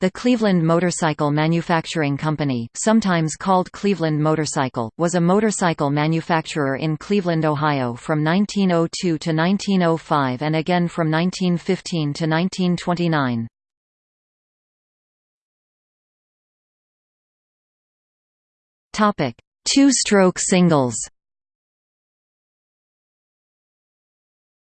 The Cleveland Motorcycle Manufacturing Company, sometimes called Cleveland Motorcycle, was a motorcycle manufacturer in Cleveland, Ohio from 1902 to 1905 and again from 1915 to 1929. Two-stroke singles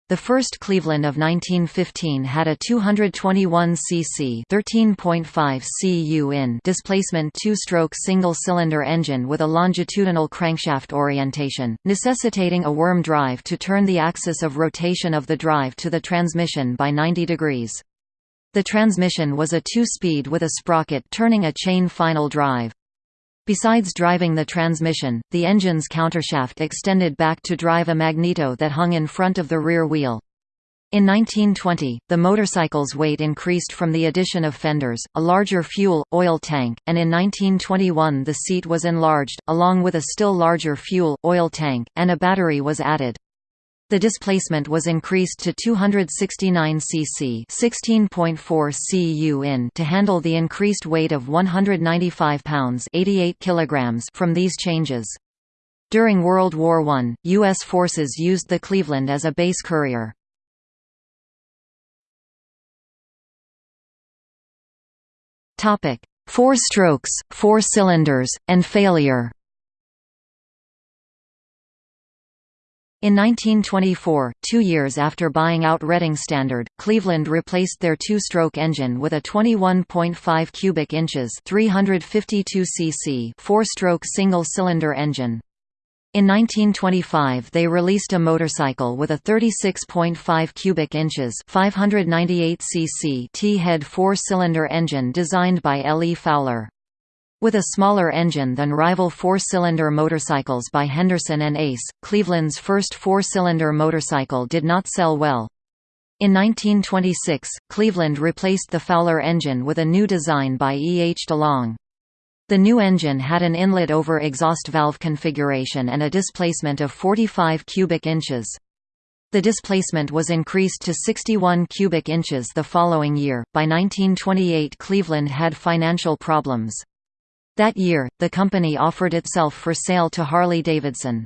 The first Cleveland of 1915 had a 221 cc 13.5 cu in displacement two-stroke single-cylinder engine with a longitudinal crankshaft orientation, necessitating a worm drive to turn the axis of rotation of the drive to the transmission by 90 degrees. The transmission was a two-speed with a sprocket turning a chain final drive. Besides driving the transmission, the engine's countershaft extended back to drive a magneto that hung in front of the rear wheel. In 1920, the motorcycle's weight increased from the addition of fenders, a larger fuel, oil tank, and in 1921 the seat was enlarged, along with a still larger fuel, oil tank, and a battery was added. The displacement was increased to 269 cc 16.4 cu in to handle the increased weight of 195 pounds 88 kilograms from these changes. During World War I, U.S. forces used the Cleveland as a base courier. Four strokes, four cylinders, and failure In 1924, two years after buying out Reading Standard, Cleveland replaced their two-stroke engine with a 21.5 cubic inches 352 cc four-stroke single-cylinder engine. In 1925 they released a motorcycle with a 36.5 cubic inches 598 cc T-head four-cylinder engine designed by L. E. Fowler. With a smaller engine than rival four-cylinder motorcycles by Henderson and Ace, Cleveland's first four-cylinder motorcycle did not sell well. In 1926, Cleveland replaced the Fowler engine with a new design by E. H. DeLong. The new engine had an inlet over exhaust valve configuration and a displacement of 45 cubic inches. The displacement was increased to 61 cubic inches the following year. By 1928, Cleveland had financial problems. That year, the company offered itself for sale to Harley-Davidson.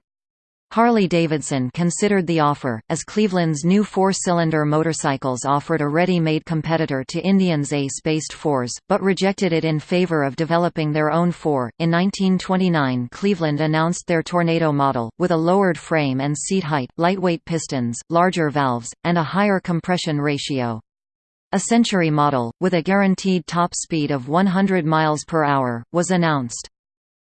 Harley-Davidson considered the offer, as Cleveland's new four-cylinder motorcycles offered a ready-made competitor to Indian's Ace-based fours, but rejected it in favor of developing their own four. In 1929 Cleveland announced their Tornado model, with a lowered frame and seat height, lightweight pistons, larger valves, and a higher compression ratio. A Century model, with a guaranteed top speed of 100 miles per hour, was announced.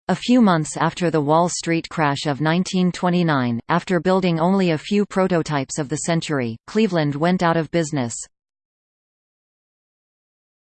A few months after the Wall Street crash of 1929, after building only a few prototypes of the Century, Cleveland went out of business.